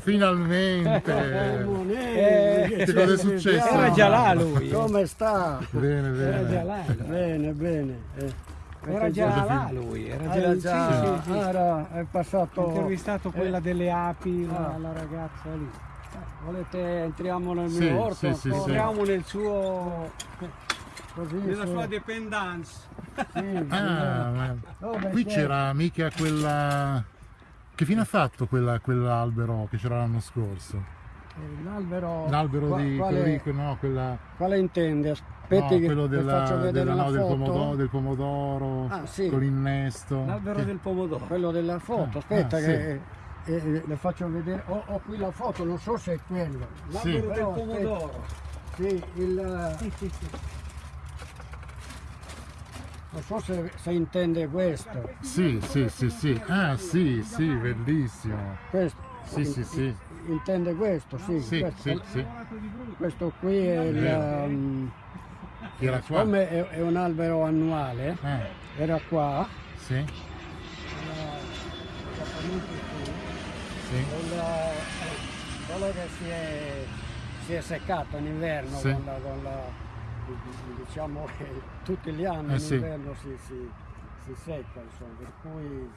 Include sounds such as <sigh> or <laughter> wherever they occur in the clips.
Finalmente! Eh, che cosa è successo? Era già là lui. Come sta? Bene, Era già bene. là. Bene, bene. Eh, Era già Giuseppe. là lui. Era già, Era sì, già, sì, sì. era, è Ho passato... intervistato quella delle api, la, Ah. la ragazza lì. Volete entriamo nel Sì, mio orto? sì, sì, sì. Entriamo nel suo, Così, nella sì. sua dependance. Sì, Ah, no, qui c'era mica quella... Che fine ha fatto quella- quell'albero che c'era l'anno scorso? eh, L'albero... L'albero qua- di... quale, quello no, quella... quale intende? Aspetti no, che quello che della- faccio vedere della- la no, del, foto. pomodoro, del pomodoro Ah, sì. con l'innesto. L'albero Che- del pomodoro. Quello della foto, Ah, aspetta ah, che eh, eh, le faccio vedere. Ho, ho qui la foto, non so se è quello. Sì. L'albero del Però, aspetta. pomodoro. Sì, il... Sì, sì, sì. Non so se, se intende questo. Sì, sì, sì, sì. Ah, sì, sì, bellissimo. questo. Sì, sì, sì. Intende questo, sì. Sì, questo, sì, sì. questo qui è il... Um, era qua. Siccome è, è un albero annuale, Ah, era qua, sì, era qui, sì. il, eh, quello che si è, si è seccato in inverno Sì. con la, con la- diciamo che <laughs> tutti gli anni Eh, in sì. inverno si, si- si secca, insomma, per cui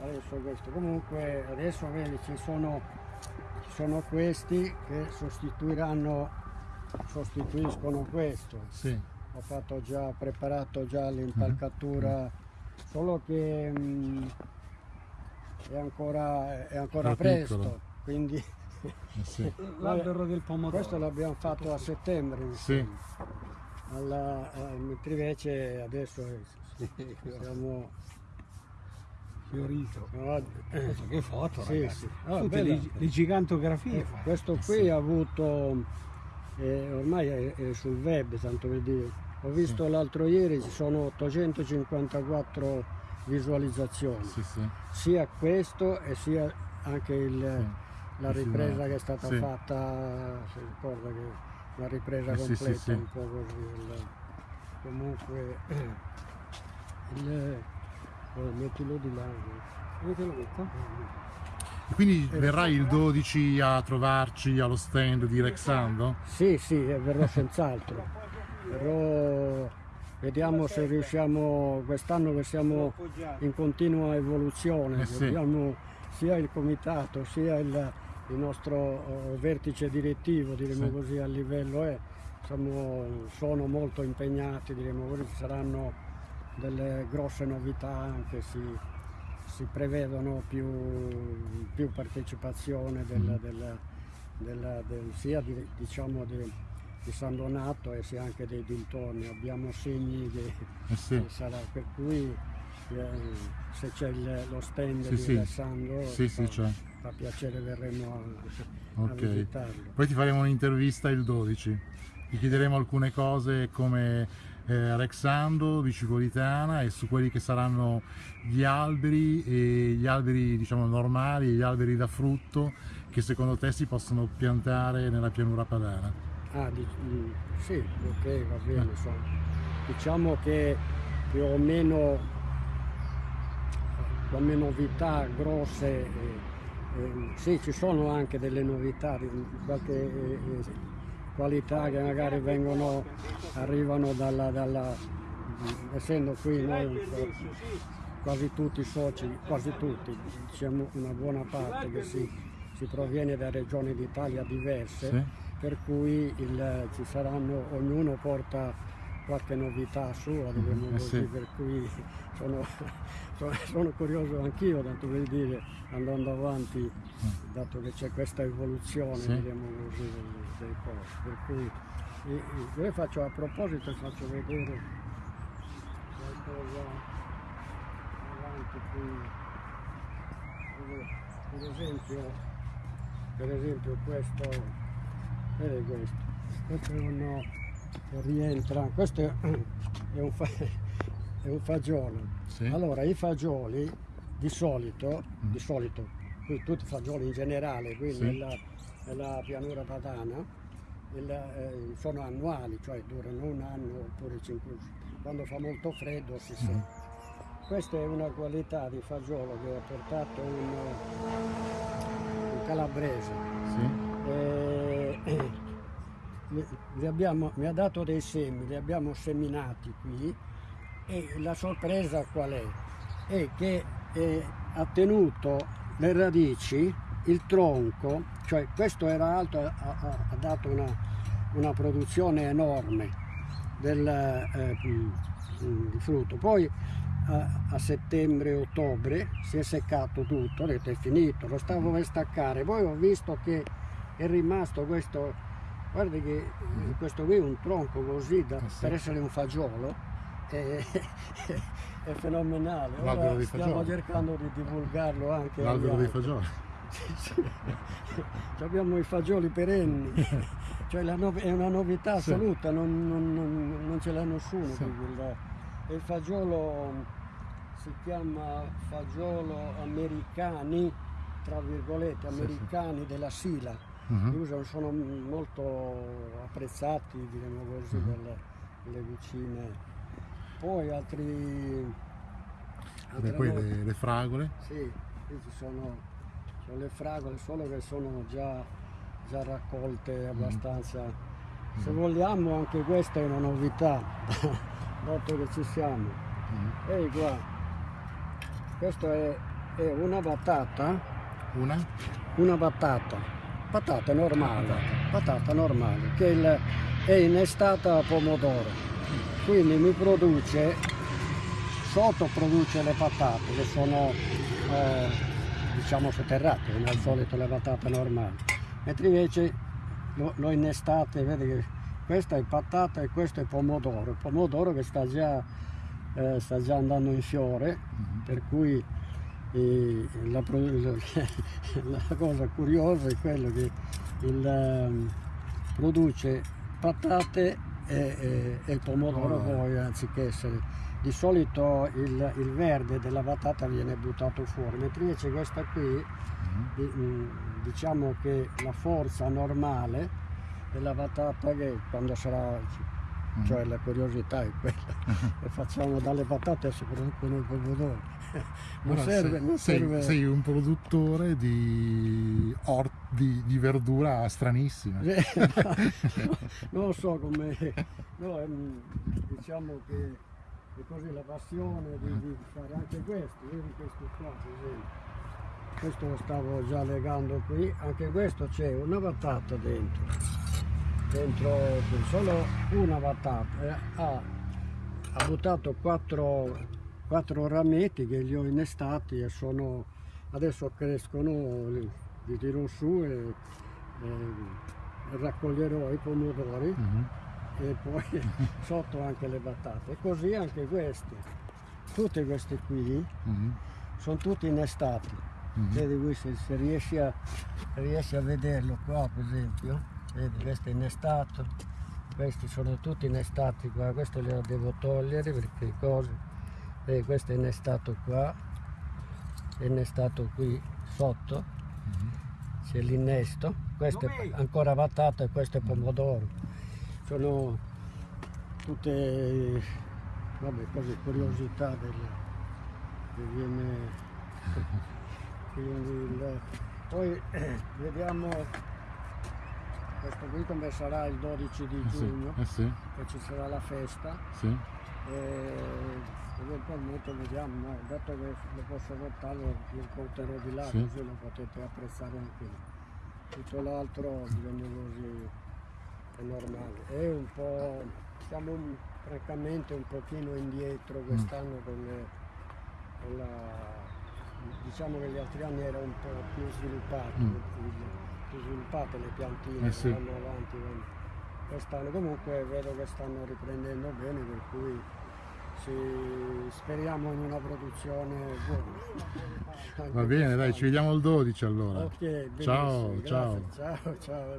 adesso questo. Comunque adesso vedi ci sono, ci sono questi che sostituiranno, sostituiscono questo. Sì, Ho fatto già, preparato già l'impalcatura, solo che mm, è ancora, è ancora È presto, piccolo. quindi eh, sì. <laughs> L'albero del pomodoro. questo l'abbiamo fatto a settembre. Sì. Alla- eh, mentre invece adesso eh, siamo... fiorito. no, eh, Che foto, Sì, ragazzi. sì. Ah, Tutte bella. le, le gigantografie eh, questo qui ha avuto, eh, ormai è, è sul web, tanto per dire, ho visto l'altro ieri ci sono 854 visualizzazioni. Sì, sì. sia questo e sia anche il- la Sì, ripresa sì, che è stata sì. fatta, si ricorda che una ripresa Eh, sì, sì, completa, sì. un po' così. il- comunque, <clears throat> il, eh, mettilo di là. Avete lo detto? E Quindi verrai il 12 a trovarci allo stand di Rexando? Sì, sì, eh, verrò senz'altro. Verrò, vediamo se riusciamo, quest'anno che siamo in continua evoluzione, Eh sì. sia il comitato sia il, il nostro eh, vertice direttivo, diremo Sì. così a livello è, siamo- sono molto impegnati, diremo così, ci saranno delle grosse novità anche, si, si prevedono più, più partecipazione del, Mm. del- del- del- sia di, diciamo di, di San Donato e sia anche dei dintorni, abbiamo segni che Eh sì. che sarà, per cui eh, se c'è lo stand Sì, di sì. Alessandro Sì, sì, fa, piacere verremo a, a Ok. visitarlo. Poi ti faremo un'intervista il 12. Ti chiederemo alcune cose come eh, Rexando, Bicipolitana e su quelli che saranno gli alberi e gli alberi diciamo normali e gli alberi da frutto che secondo te si possono piantare nella pianura padana. Ah, di- di- sì, ok, va bene, Eh. insomma. Diciamo che più o meno come novità grosse, eh, eh, sì, ci sono anche delle novità qualche eh, eh, qualità che magari vengono, arrivano dalla, dalla essendo qui noi quasi tutti i soci, quasi tutti, diciamo una buona parte che si, si proviene da regioni d'Italia diverse Sì? per cui il- ci saranno, ognuno porta qualche novità sua, diciamo eh così, sì. per cui sono, sono- curioso anch'io, tanto per dire, andando avanti, dato che c'è questa evoluzione, Sì. diciamo così, delle cose. Per cui io faccio a proposito, faccio vedere qualcosa avanti qui. Per esempio, per esempio questo, vedi questo, questo è un, rientra, questo è, un, fa- è un fagiolo. Sì? Allora i fagioli di solito, di solito, qui tutti i fagioli in generale, qui Sì. nella, nella pianura padana, il, eh, sono annuali, cioè durano un anno oppure cinque Quando fa molto freddo si secca. Questa è una qualità di fagiolo che ha portato un, un calabrese. Sì. Eh, <clears throat> li- abbiamo- mi ha dato dei semi, li abbiamo seminati qui e la sorpresa qual è? È che ha tenuto le radici, il tronco, cioè questo era alto, ha, ha- dato una, una produzione enorme del eh, mm, di frutto. Poi a, a settembre-ottobre si è seccato tutto, ho detto è finito, lo stavo per staccare, poi ho visto che è rimasto questo, guardi che questo qui è un tronco così da- Eh sì. per essere un fagiolo, è, <laughs> è fenomenale. Ora stiamo cercando di divulgarlo anche L'albero dei fagioli. Sì, <laughs> sì. Abbiamo i fagioli perenni, <laughs> cioè nov- è una novità Sì. assoluta, non, non- non- non ce l'ha nessuno. Sì. Il, il fagiolo si chiama fagiolo americani, tra virgolette, Sì, sì. americani della Sila. Mhm. Li usano, sono molto apprezzati, diciamo così, Mhm. dalle, dalle vicine. Poi altri... Beh, poi le, le fragole. sì, qui ci sono, sono le fragole, solo che sono già, già raccolte abbastanza. Se vogliamo anche questa è una novità, <laughs> dato che ci siamo. Mhm. Ehi qua, questa è, è una batata, Una? una batata, patata normale, patata normale, che è innestata a pomodoro. Quindi mi produce, sotto produce le patate che sono eh, diciamo sotterrate, come al solito le patate normali. Mentre invece lo, lo innestate, vedi che questa è patata e questo è pomodoro, il pomodoro che sta già, eh, sta già andando in fiore, per cui eh, <laughs> la, la cosa curiosa è quello che il, ehm, produce patate e, e- e pomodoro poi anziché essere di solito il, il verde della patata viene buttato fuori mentre invece questa qui Mhm. di- mm, diciamo che la forza normale della patata che quando sarà cioè la curiosità è quella. Che <laughs> facciamo dalle patate si producono i pomodori <laughs> non serve, sei, non sei- serve. sei un produttore di, or- di, di verdura stranissima. <laughs> non so come no, diciamo che è così la passione di, di fare anche questo vedi questo qua per esempio. Questo lo stavo già legando qui anche questo c'è una patata dentro. Dentro solo una patata eh, ha, ha buttato quattro, quattro rametti che li ho innestati e sono adesso crescono li, li tiro su e, e raccoglierò i pomodori Mhm. e poi <laughs> sotto anche le patate. E così anche queste. Tutte queste qui Mhm. sono tutte innestati. Mhm. Vedi qui se, se riesci, a, riesci a vederlo qua per esempio, vedi questo è innestato, questi sono tutti innestati qua, questo li devo togliere perché cose, vedi questo è innestato qua, è innestato qui sotto, Mhm. c'è l'innesto, questo è ancora patata e questo è pomodoro. Sono tutte vabbè, così, curiosità del, che viene il- poi eh, vediamo questo qui come sarà il 12 di Eh sì, giugno, eh sì, che ci sarà la festa sì. E eventualmente vediamo, no, dato che lo posso portare lo, porterò di là Sì. così lo potete apprezzare anche lì. Tutto l'altro diciamo così è normale. È un po', siamo un- francamente un pochino indietro Mm. quest'anno con, con la diciamo che gli altri anni era un po' più sviluppato, Mm. più sviluppate le piantine Eh sì. vanno avanti. vanno- Quest'anno comunque vedo che stanno riprendendo bene per cui ci- speriamo in una produzione buona. Va bene, dai, ci vediamo il 12 allora. Ok, benissimo, Ciao, ciao. ciao, ciao.